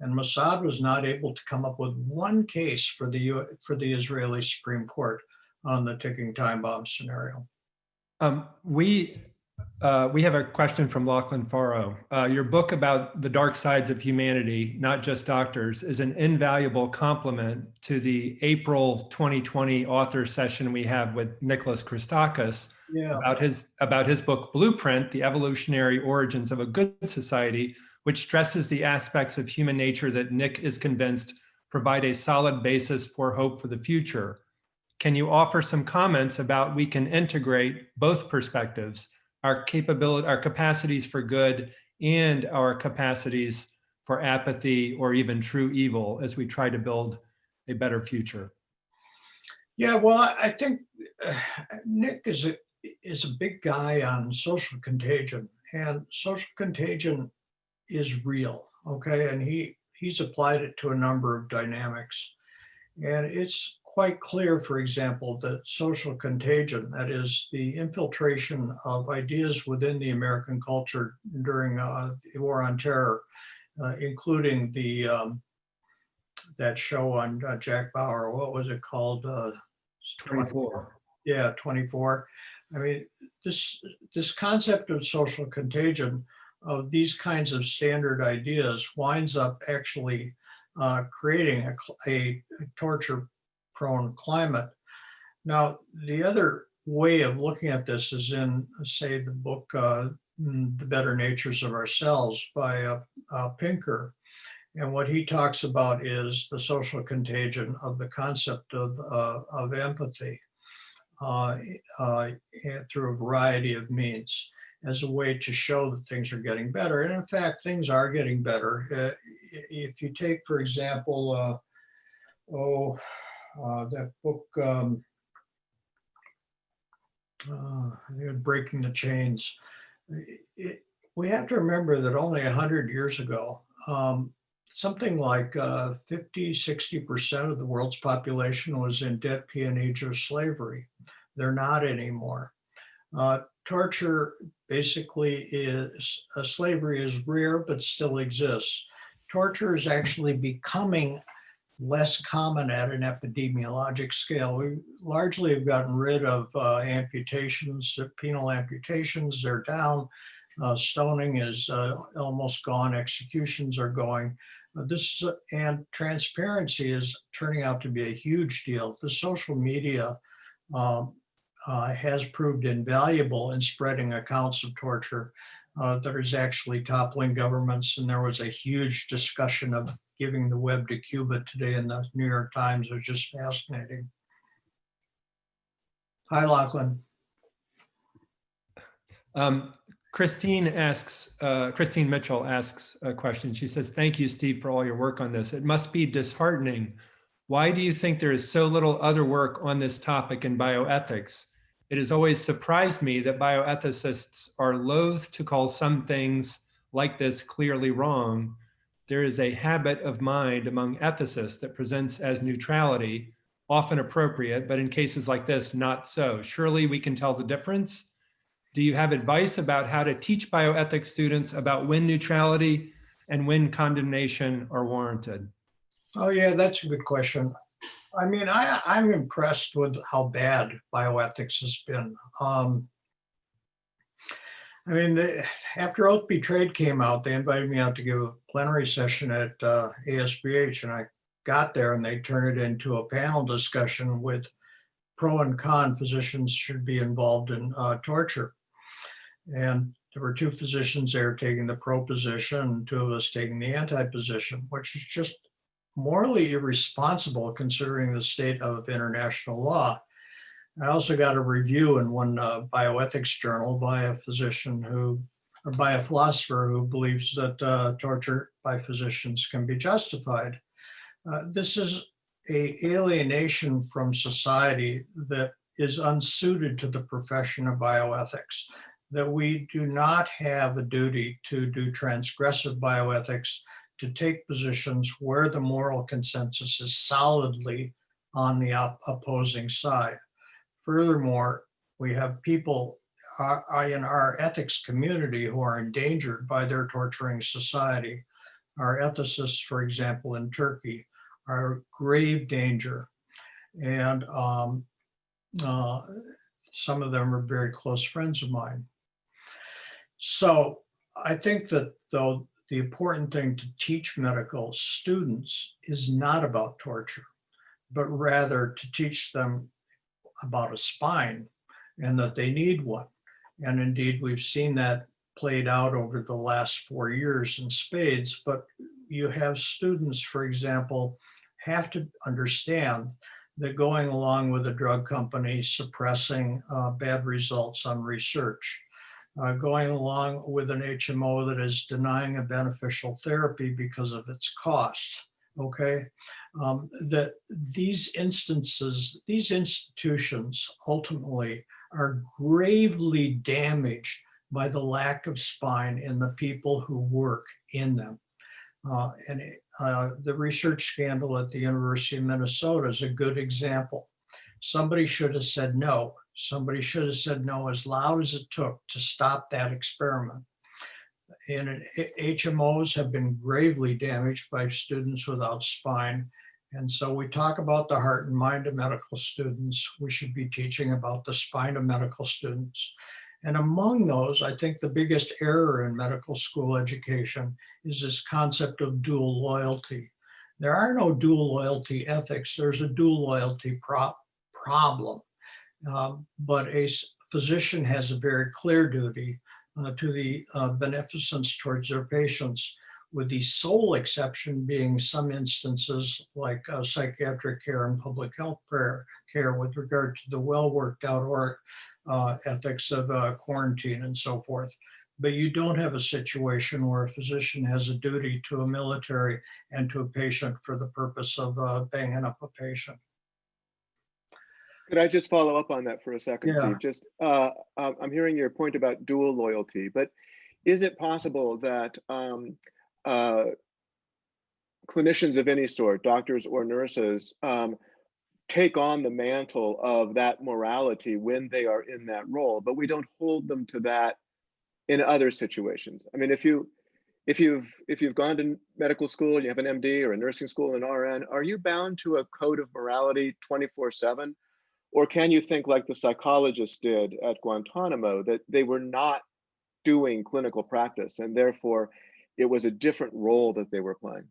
And Mossad was not able to come up with one case for the, U for the Israeli Supreme Court on the ticking time bomb scenario. Um, we uh, we have a question from Lachlan Faro. Uh, your book about the dark sides of humanity, not just doctors, is an invaluable complement to the April 2020 author session we have with Nicholas Christakis Yeah. about his about his book Blueprint: The Evolutionary Origins of a Good Society, which stresses the aspects of human nature that Nick is convinced provide a solid basis for hope for the future. Can you offer some comments about we can integrate both perspectives, our capability, our capacities for good and our capacities for apathy or even true evil as we try to build a better future? Yeah, well, I think uh, Nick is a is a big guy on social contagion, and social contagion is real. Okay, and he he's applied it to a number of dynamics, and it's quite clear, for example, that social contagion, that is the infiltration of ideas within the American culture during uh, the war on terror, uh, including the um, that show on uh, Jack Bauer, what was it called? Uh, 24. Yeah, 24. I mean, this, this concept of social contagion of these kinds of standard ideas winds up actually uh, creating a, a torture prone climate. Now, the other way of looking at this is in, say, the book, uh, The Better Natures of Ourselves by uh, uh, Pinker. And what he talks about is the social contagion of the concept of, uh, of empathy uh, uh, through a variety of means as a way to show that things are getting better. And in fact, things are getting better. Uh, If you take, for example, uh, oh, uh, that book, um, uh, Breaking the Chains. It- we have to remember that only 100 years ago, um, something like uh, 50, 60% of the world's population was in debt, peonage, or slavery. They're not anymore. Uh, torture basically is, uh, slavery is rare, but still exists. Torture is actually becoming less common at an epidemiologic scale. We largely have gotten rid of uh, amputations, uh, penal amputations, they're down. Uh, Stoning is uh, almost gone, executions are going. Uh, This, and transparency is turning out to be a huge deal. The social media um, uh, has proved invaluable in spreading accounts of torture uh, that is actually toppling governments. And there was a huge discussion of giving the web to Cuba today in the New York Times. It was just fascinating. Hi, Lachlan. Um, Christine asks, uh, Christine Mitchell asks a question. She says, thank you, Steve, for all your work on this. It must be disheartening. Why do you think there is so little other work on this topic in bioethics? It has always surprised me that bioethicists are loath to call some things like this clearly wrong. There is a habit of mind among ethicists that presents as neutrality, often appropriate, but in cases like this, not so. Surely we can tell the difference. Do you have advice about how to teach bioethics students about when neutrality and when condemnation are warranted? Oh, yeah, that's a good question. I mean, I, I'm impressed with how bad bioethics has been. Um, I mean, after Oath Betrayed came out, they invited me out to give a plenary session at uh, ASBH, and I got there and they turned it into a panel discussion with pro and con physicians should be involved in uh, torture. And there were two physicians there taking the pro position, and two of us taking the anti position, which is just morally irresponsible considering the state of international law. I also got a review in one uh, bioethics journal by a physician who, or by a philosopher who believes that uh, torture by physicians can be justified. Uh, This is a alienation from society that is unsuited to the profession of bioethics, that we do not have a duty to do transgressive bioethics to take positions where the moral consensus is solidly on the op- opposing side. Furthermore, we have people in our ethics community who are endangered by their torturing society. Our ethicists, for example, in Turkey, are grave danger. And um, uh, some of them are very close friends of mine. So I think that though the important thing to teach medical students is not about torture, but rather to teach them about a spine and that they need one. And indeed, we've seen that played out over the last four years in spades. But you have students, for example, have to understand that going along with a drug company suppressing uh, bad results on research, uh, going along with an HMO that is denying a beneficial therapy because of its costs. Okay, um, that these instances, these institutions ultimately are gravely damaged by the lack of spine in the people who work in them. Uh, and uh, the research scandal at the University of Minnesota is a good example. Somebody should have said no. Somebody should have said no as loud as it took to stop that experiment. And HMOs have been gravely damaged by students without spine. And so we talk about the heart and mind of medical students. We should be teaching about the spine of medical students. And among those, I think the biggest error in medical school education is this concept of dual loyalty. There are no dual loyalty ethics. There's a dual loyalty pro- problem. Um, but a physician has a very clear duty uh, to the uh, beneficence towards their patients, with the sole exception being some instances like uh, psychiatric care and public health care, care with regard to the well worked out uh, ethics of uh, quarantine and so forth. But you don't have a situation where a physician has a duty to a military and to a patient for the purpose of uh, banging up a patient. Could I just follow up on that for a second, Yeah. Steve? Just, uh, uh, I'm hearing your point about dual loyalty, but is it possible that um, uh, clinicians of any sort, doctors or nurses, um, take on the mantle of that morality when they are in that role, but we don't hold them to that in other situations? I mean, if you, if you've, if you've gone to medical school, and you have an MD or a nursing school, an RN, are you bound to a code of morality 24 seven? Or can you think like the psychologists did at Guantanamo, that they were not doing clinical practice and therefore it was a different role that they were playing?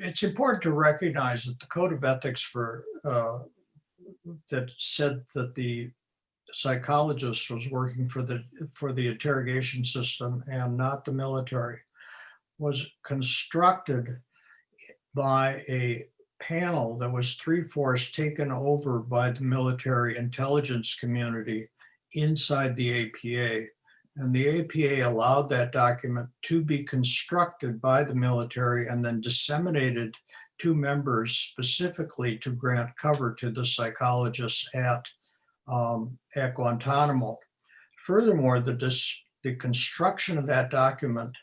it's important to recognize that the code of ethics for uh, that said that the psychologist was working for the for the interrogation system and not the military was constructed by a panel that was three-fourths taken over by the military intelligence community inside the APA. And the APA allowed that document to be constructed by the military and then disseminated to members specifically to grant cover to the psychologists at, um, at Guantanamo. Furthermore, the, dis- the construction of that document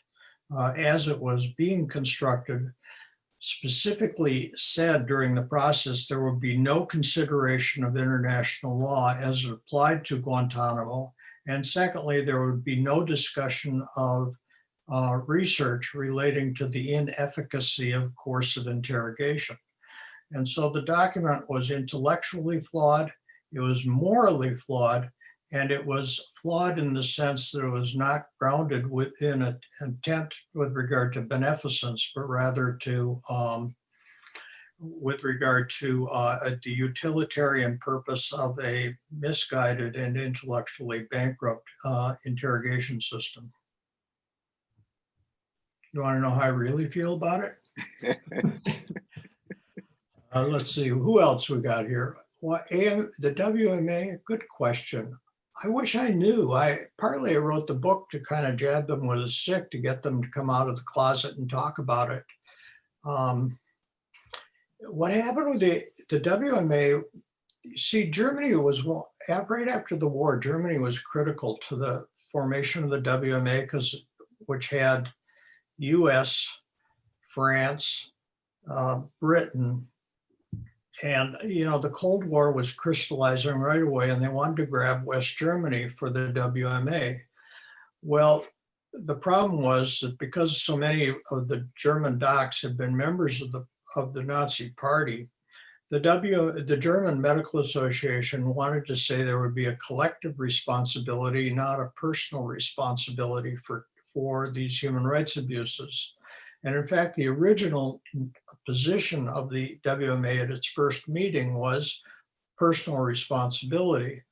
uh, as it was being constructed specifically said during the process there would be no consideration of international law as it applied to Guantanamo. And secondly, there would be no discussion of uh, research relating to the inefficacy of coercive interrogation. And so the document was intellectually flawed, it was morally flawed, and it was flawed in the sense that it was not grounded within an intent with regard to beneficence, but rather to um, with regard to uh, the utilitarian purpose of a misguided and intellectually bankrupt uh, interrogation system. You want to know how I really feel about it? Uh, let's see, who else we got here? What, AM, the WMA, good question. I wish I knew. I partly I wrote the book to kind of jab them with a stick to get them to come out of the closet and talk about it. Um, what happened with the, the WMA, see, Germany was, well, right after the war, Germany was critical to the formation of the WMA because, which had US, France, uh, Britain, and, you know, the Cold War was crystallizing right away and they wanted to grab West Germany for the WMA. Well, the problem was that because so many of the German docs had been members of the of the Nazi Party, the W, the German Medical Association wanted to say there would be a collective responsibility, not a personal responsibility for, for these human rights abuses. And in fact, the original position of the WMA at its first meeting was personal responsibility.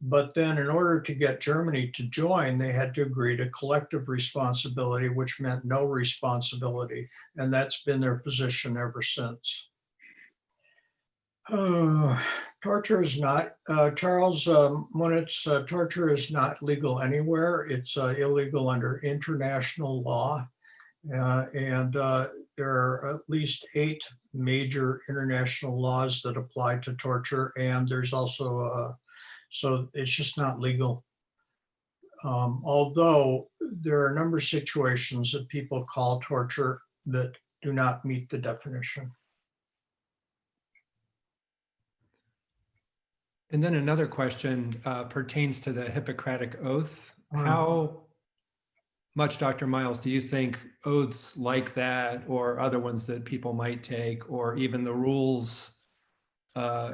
But then in order to get Germany to join, they had to agree to collective responsibility, which meant no responsibility. And that's been their position ever since. Uh, torture is not, uh, Charles um, Munitz, uh, torture is not legal anywhere. It's uh, illegal under international law. Uh, and uh, there are at least eight major international laws that apply to torture. And there's also, a, so it's just not legal. Um, although there are a number of situations that people call torture that do not meet the definition. And then another question uh, pertains to the Hippocratic Oath. Mm. How much, Dr. Miles, do you think oaths like that or other ones that people might take, or even the rules uh,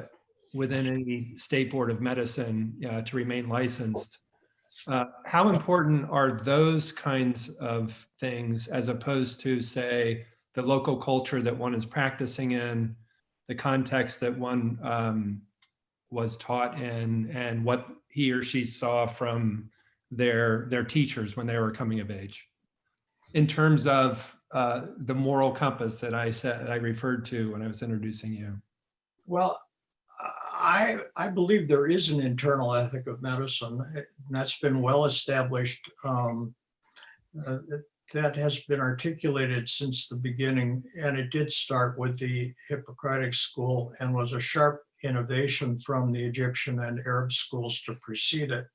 within any state board of medicine uh, to remain licensed, uh, how important are those kinds of things as opposed to, say, the local culture that one is practicing in, the context that one um, was taught in, and what he or she saw from their their teachers when they were coming of age in terms of uh, the moral compass that I said I referred to when I was introducing you. Well, I, I believe there is an internal ethic of medicine that's been well established. Um, uh, that has been articulated since the beginning and it did start with the Hippocratic school and was a sharp innovation from the Egyptian and Arab schools to precede it.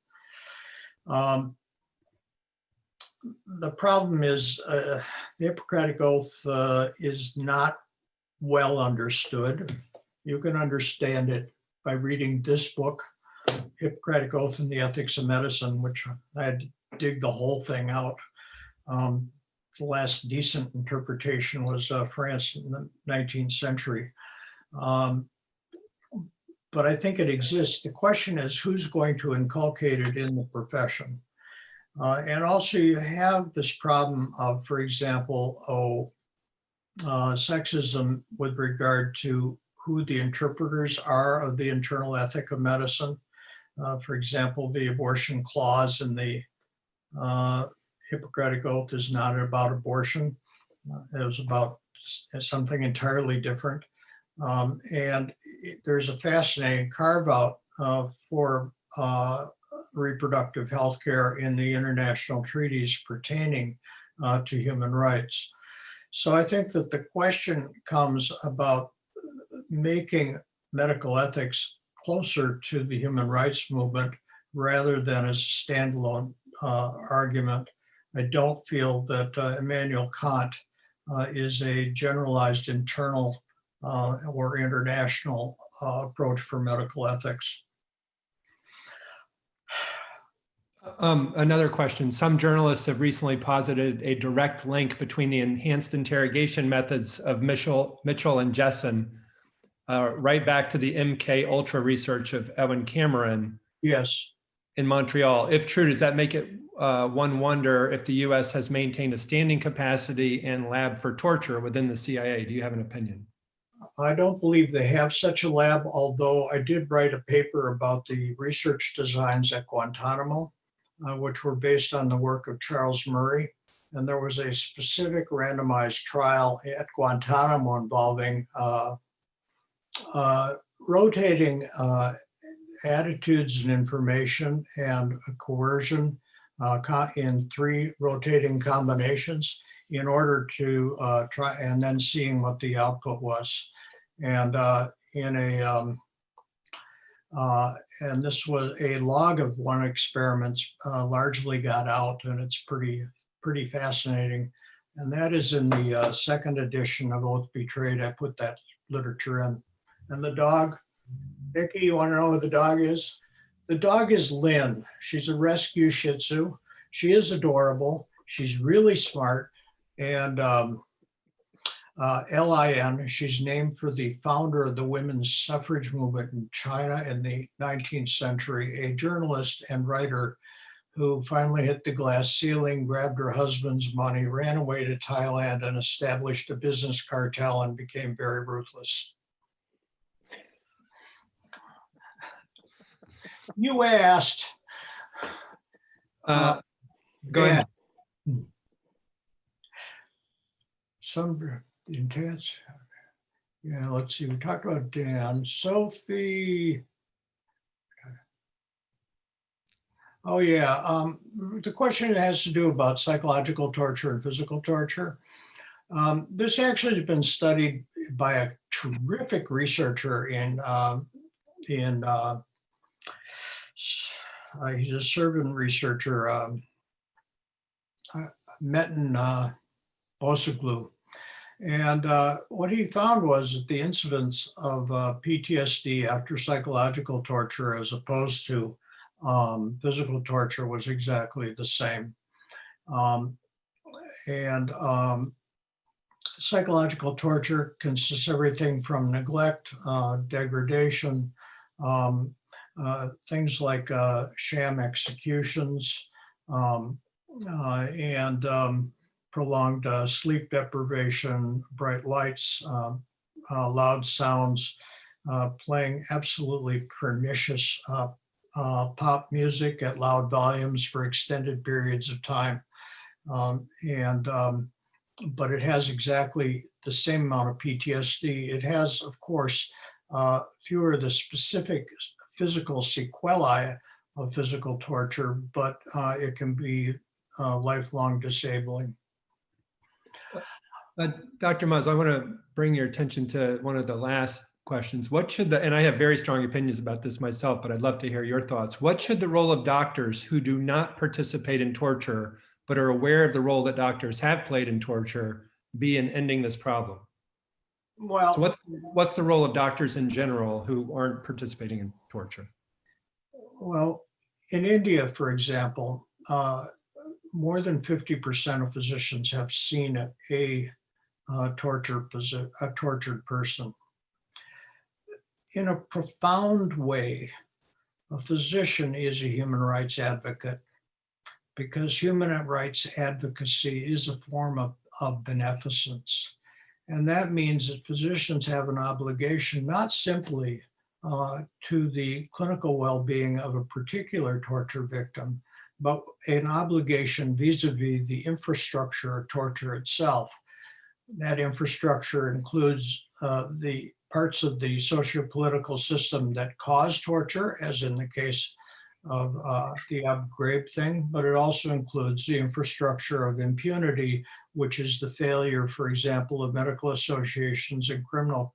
Um, the problem is uh, the Hippocratic Oath uh, is not well understood. You can understand it by reading this book, Hippocratic Oath and the Ethics of Medicine, which I had to dig the whole thing out. Um, the last decent interpretation was uh, France in the 19th century. Um, but I think it exists. The question is who's going to inculcate it in the profession? Uh, and also you have this problem of, for example, oh, uh, sexism with regard to who the interpreters are of the internal ethic of medicine. Uh, for example, the abortion clause in the uh, Hippocratic Oath is not about abortion. Uh, it was about something entirely different. Um, and it, there's a fascinating carve out uh, for uh, reproductive health care in the international treaties pertaining uh, to human rights. So I think that the question comes about making medical ethics closer to the human rights movement rather than as a standalone uh, argument. I don't feel that uh, Immanuel Kant uh, is a generalized internal uh, or international uh, approach for medical ethics. Um, another question. Some journalists have recently posited a direct link between the enhanced interrogation methods of Mitchell, Mitchell and Jessen, uh, right back to the MK Ultra research of Ewen Cameron Yes. in Montreal. If true, does that make it uh, one wonder if the US has maintained a standing capacity and lab for torture within the CIA? Do you have an opinion? I don't believe they have such a lab, although I did write a paper about the research designs at Guantanamo, uh, which were based on the work of Charles Murray. And there was a specific randomized trial at Guantanamo involving uh, uh, rotating uh, attitudes and information and coercion uh, in three rotating combinations in order to uh, try and then seeing what the output was. And uh, in a, um, uh, and this was a log of one experiments uh, largely got out and it's pretty, pretty fascinating. And that is in the uh, second edition of Oath Betrayed. I put that literature in. And the dog, Nikki, you wanna know who the dog is? The dog is Lynn. She's a rescue Shih Tzu. She is adorable. She's really smart. And um, uh, LIN, she's named for the founder of the women's suffrage movement in China in the 19th century, a journalist and writer who finally hit the glass ceiling, grabbed her husband's money, ran away to Thailand and established a business cartel and became very ruthless. You asked. Uh, go ahead. Some intense. Yeah, let's see, we talked about Dan, Sophie. Oh, yeah, um, the question has to do about psychological torture and physical torture. Um, this actually has been studied by a terrific researcher in, um, in, uh, uh, he's a Serbian researcher, um, uh, Metin uh. And uh, what he found was that the incidence of uh, PTSD after psychological torture as opposed to um, physical torture was exactly the same. Um, and um, psychological torture consists everything from neglect, uh, degradation, um, uh, things like uh, sham executions, um, uh, and um, prolonged uh, sleep deprivation, bright lights, um, uh, loud sounds, uh, playing absolutely pernicious uh, uh, pop music at loud volumes for extended periods of time. Um, and um, but it has exactly the same amount of PTSD. It has, of course, uh, fewer of the specific physical sequelae of physical torture, but it can be lifelong disabling. Uh, Dr. Muzz, I want to bring your attention to one of the last questions. What should the, and I have very strong opinions about this myself, but I'd love to hear your thoughts. What should the role of doctors who do not participate in torture, but are aware of the role that doctors have played in torture be in ending this problem? Well, So what's, what's the role of doctors in general who aren't participating in torture? Well, in India, for example, uh, more than 50% of physicians have seen a uh, torture a tortured person. In a profound way, a physician is a human rights advocate because human rights advocacy is a form of, of beneficence. And that means that physicians have an obligation not simply uh, to the clinical well-being of a particular torture victim, but an obligation vis-a-vis the infrastructure of torture itself. That infrastructure includes uh, the parts of the socio-political system that cause torture, as in the case of uh, the Abu Ghraib thing, but it also includes the infrastructure of impunity, which is the failure, for example, of medical associations and criminal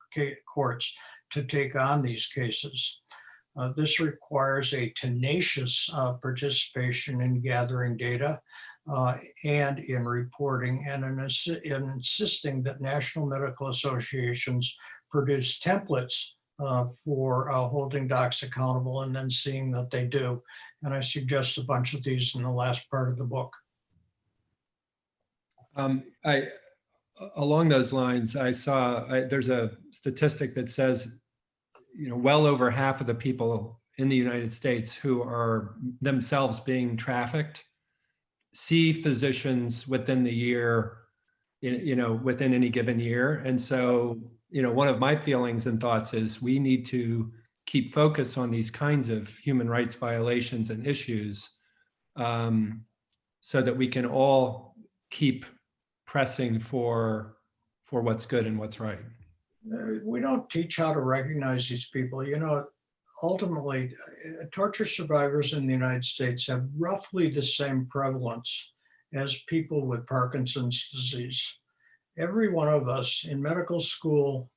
courts to take on these cases. Uh, this requires a tenacious uh, participation in gathering data uh, and in reporting and in, in insisting that national medical associations produce templates uh, for uh, holding docs accountable and then seeing that they do. And I suggest a bunch of these in the last part of the book. Um, I, along those lines, I saw, I, there's a statistic that says, you know, well over half of the people in the United States who are themselves being trafficked see physicians within the year, you know, within any given year. And so, you know, one of my feelings and thoughts is we need to keep focus on these kinds of human rights violations and issues um, so that we can all keep pressing for for what's good and what's right. Uh, we don't teach how to recognize these people. You know, ultimately, uh, torture survivors in the United States have roughly the same prevalence as people with Parkinson's disease. Every one of us in medical school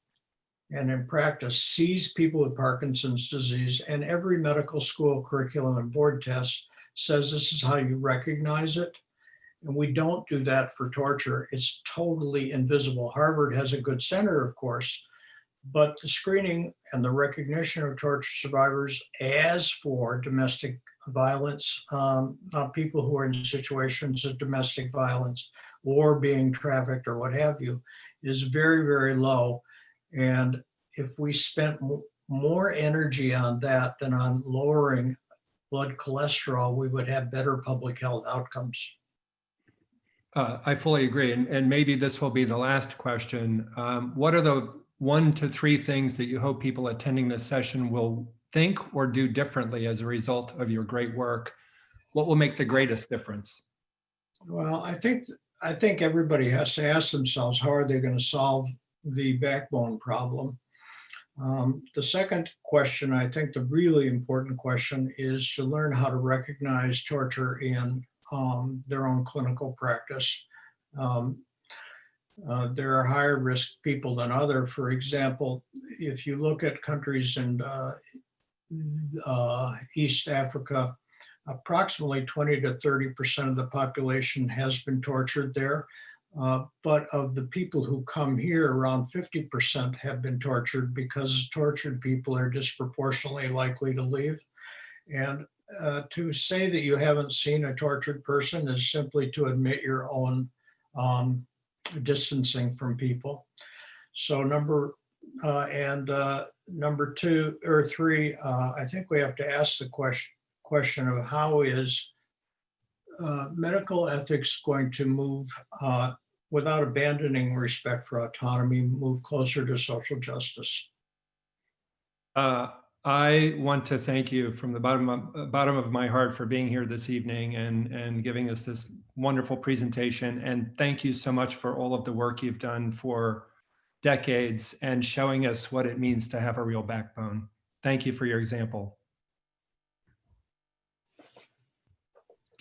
and in practice sees people with Parkinson's disease, and every medical school curriculum and board test says this is how you recognize it. And we don't do that for torture. It's totally invisible. Harvard has a good center, of course, but the screening and the recognition of torture survivors as for domestic violence, um, uh, people who are in situations of domestic violence or being trafficked or what have you, is very, very low. And if we spent more energy on that than on lowering blood cholesterol, we would have better public health outcomes. Uh, I fully agree. And, and maybe this will be the last question. Um, what are the one to three things that you hope people attending this session will think or do differently as a result of your great work? What will make the greatest difference? Well, I think, I think everybody has to ask themselves, how are they going to solve the backbone problem? Um, the second question, I think the really important question is to learn how to recognize torture in um, their own clinical practice. Um, uh, there are higher risk people than other. For example, if you look at countries in uh, uh, East Africa, approximately 20 to 30% of the population has been tortured there. Uh, but of the people who come here, around 50% have been tortured because tortured people are disproportionately likely to leave. And uh, to say that you haven't seen a tortured person is simply to admit your own um, distancing from people. So number, uh, and uh, number two or three, uh, I think we have to ask the question, question of how is uh, medical ethics going to move uh, without abandoning respect for autonomy, move closer to social justice? I want to thank you from the bottom of, uh, bottom of my heart for being here this evening and, and giving us this wonderful presentation. And thank you so much for all of the work you've done for decades and showing us what it means to have a real backbone. Thank you for your example.